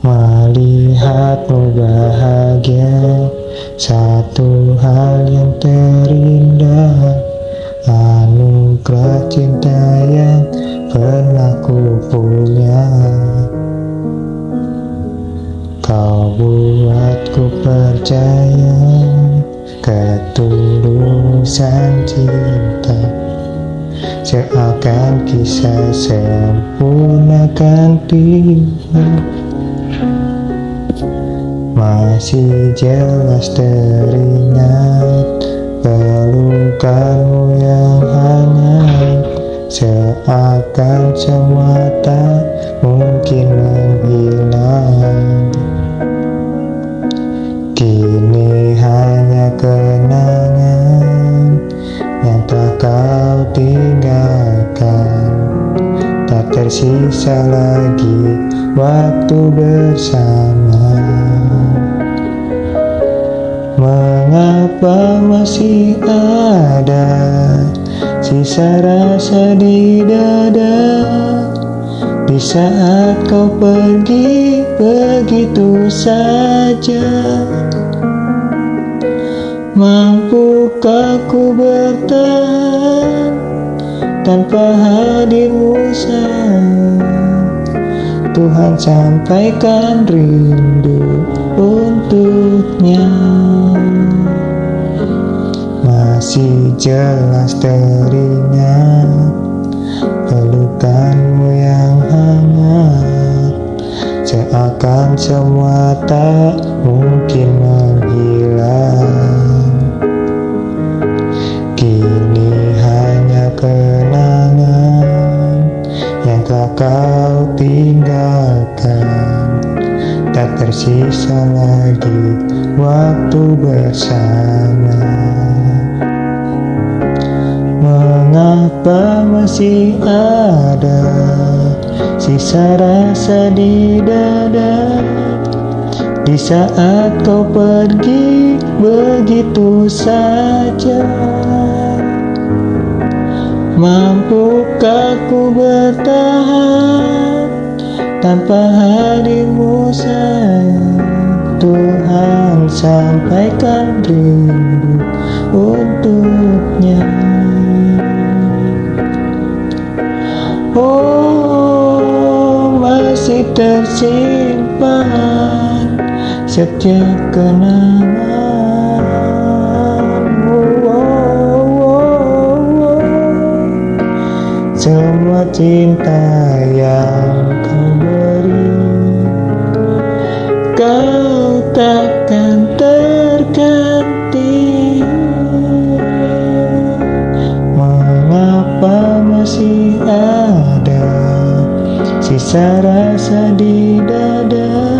Melihatmu bahagia Satu hal yang terindah. Anugerah cinta yang pernah ku punya. Kau buatku percaya Ketulusan cinta Seakan kisah sempurnakan tiba masih jelas teringat pelukanmu yang hangat Seakan semua tak mungkin menghilang tinggalkan Tak tersisa lagi waktu bersama. Mengapa masih ada sisa rasa di dada? Di saat kau pergi begitu saja. Mampukah ku bertahan tanpa hadirmu sayang Tuhan sampaikan rindu untuknya. Masih jelas teringat pelukanmu yang hangat. Seakan semua tak mungkin menghilang. Kini hanya kenangan tinggalkan. Tak tersisa lagi waktu bersama. Mengapa masih ada sisa rasa di dada? Di saat kau pergi begitu saja. Mampukah ku bertahan tanpa hadirmu sayang Tuhan sampaikan rindu untuknya. Oh masih tersimpan setiap kenangan oh, oh, oh, Semua cinta yang Kau takkan terganti. Mengapa masih ada Sisa rasa di dada?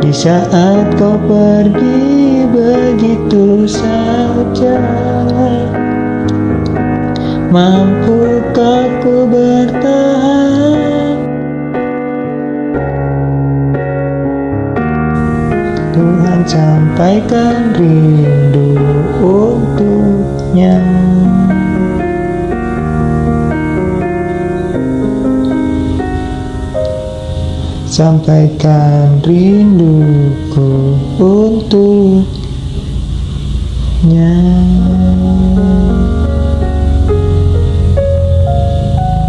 Di saat kau pergi begitu saja Mampukah ku bertahan sampaikan rindu untuknya. Sampaikan rinduku untuknya